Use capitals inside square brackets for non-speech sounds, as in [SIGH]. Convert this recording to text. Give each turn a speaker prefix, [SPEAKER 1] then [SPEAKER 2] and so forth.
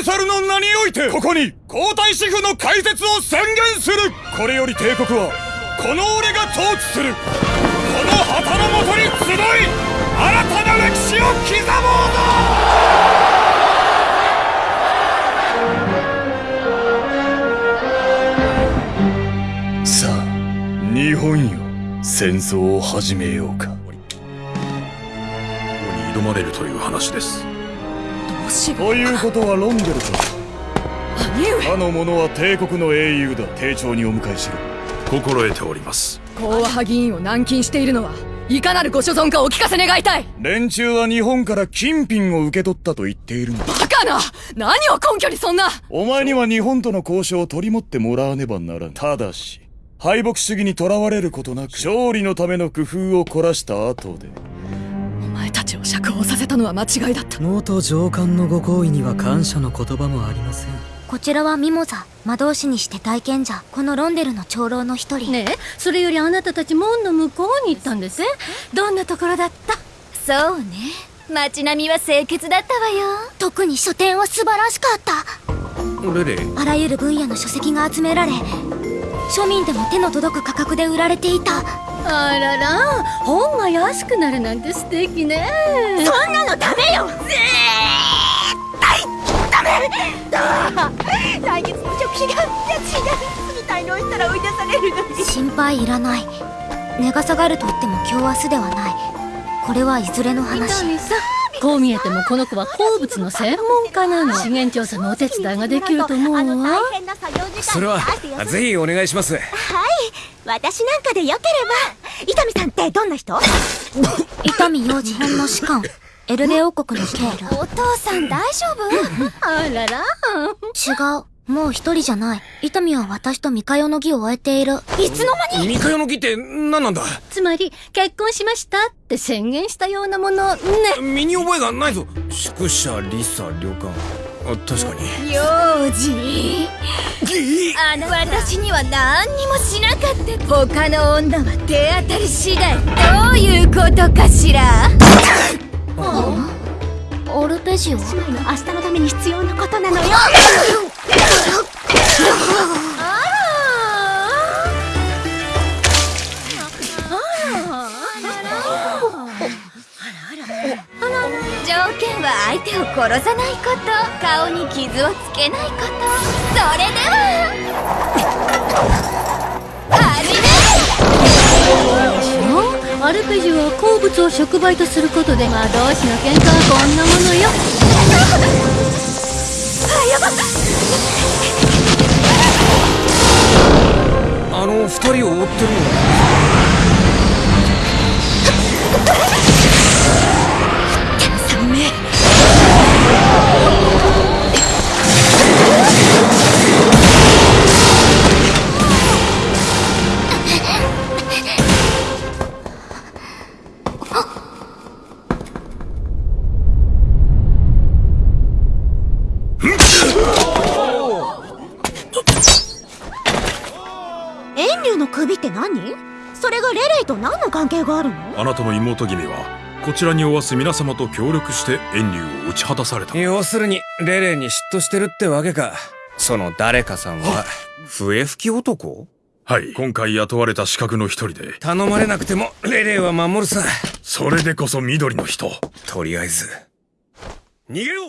[SPEAKER 1] ーサルの名においてここに皇太子府の開設を宣言する。これより帝国はこの俺が統治する。この旗のもとに集い新たな歴史を刻もうぞ!さあ日本よ。戦争を始めようか。
[SPEAKER 2] に挑まれるという話です
[SPEAKER 1] ということはロンデルと。
[SPEAKER 3] 兄上。
[SPEAKER 1] 他の者は帝国の英雄だ。丁重にお迎えしろ。
[SPEAKER 2] 心得ております。
[SPEAKER 3] 講和派議員を軟禁しているのはいかなるご所存かお聞かせ願いたい。
[SPEAKER 1] 連中は日本から金品を受け取ったと言っているんだ
[SPEAKER 3] バカな！何を根拠にそんな！
[SPEAKER 1] お前には日本との交渉を取り持ってもらわねばならん。ただし敗北主義にとらわれることなく勝利のための工夫を凝らした後で
[SPEAKER 3] をさせたのは間違いだった。
[SPEAKER 4] 元上官のご好意には感謝の言葉もありません。
[SPEAKER 5] こちらはミモザ魔導士にして体験者。このロンデルの長老の一人。
[SPEAKER 6] ねえそれよりあなたたち門の向こうに行ったんです。どんなところだった？
[SPEAKER 5] そうね。街並みは清潔だったわよ。特に書店は素晴らしかった。
[SPEAKER 2] レレ。
[SPEAKER 5] あらゆる分野の書籍が集められ庶民でも手の届く価格で売られていた
[SPEAKER 6] あらら本が安くなるなんて素敵ね。
[SPEAKER 5] そんなのダメよ。絶対ダメ。
[SPEAKER 7] 来月の食費が家賃がみたいのしたら追い出されるのに。
[SPEAKER 5] 心配いらない。値が下がると言っても今日明日ではない。これはいずれの
[SPEAKER 6] 伊
[SPEAKER 5] 話
[SPEAKER 6] こう見えてもこの子は鉱物の専門家なの。資源調査のお手伝いができると思う
[SPEAKER 7] あの
[SPEAKER 6] わ
[SPEAKER 7] 大変な作業時間
[SPEAKER 8] それはぜひお願いします
[SPEAKER 7] 私なんかでよければ。伊丹さんってどんな人？
[SPEAKER 5] 伊丹幼児編の士官。エルレ王国のケール
[SPEAKER 7] お父さん大丈夫？
[SPEAKER 6] あらら。
[SPEAKER 5] 違う。もう一人じゃない。伊丹は私と三日の儀を終えている。
[SPEAKER 7] いつの間に？
[SPEAKER 8] 三日の儀って何なんだ？
[SPEAKER 6] つまり結婚しましたって宣言したようなもの。ね。
[SPEAKER 8] 身に覚えがないぞ。宿舎リサ旅館。あ確かに。
[SPEAKER 7] 幼児。あの私には何にもしなかった。他の女は手当たり次第どういうことかしら？
[SPEAKER 5] オルペジオ
[SPEAKER 7] 姉妹の明日のために必要なことなのよ [LAUGHS] 相手を殺さないこと顔に傷をつけないことそれでは始め
[SPEAKER 6] アルペジオは鉱物を触媒とすることで魔導士の喧嘩はこんなものよ。
[SPEAKER 8] あの二人を追ってるの
[SPEAKER 7] 遠慮の首って何？それがレレイと何の関係があるの？
[SPEAKER 2] あなたの妹君はこちらにおわす皆様と協力して遠慮を打ち果たされた。
[SPEAKER 8] 要するにレレに嫉妬してるってわけか。その誰かさんは笛吹き男？
[SPEAKER 2] はい今回雇われた資格の一人で。
[SPEAKER 8] 頼まれなくてもレレは守るさ。
[SPEAKER 2] それでこそ緑の人。
[SPEAKER 8] とりあえず。逃げろ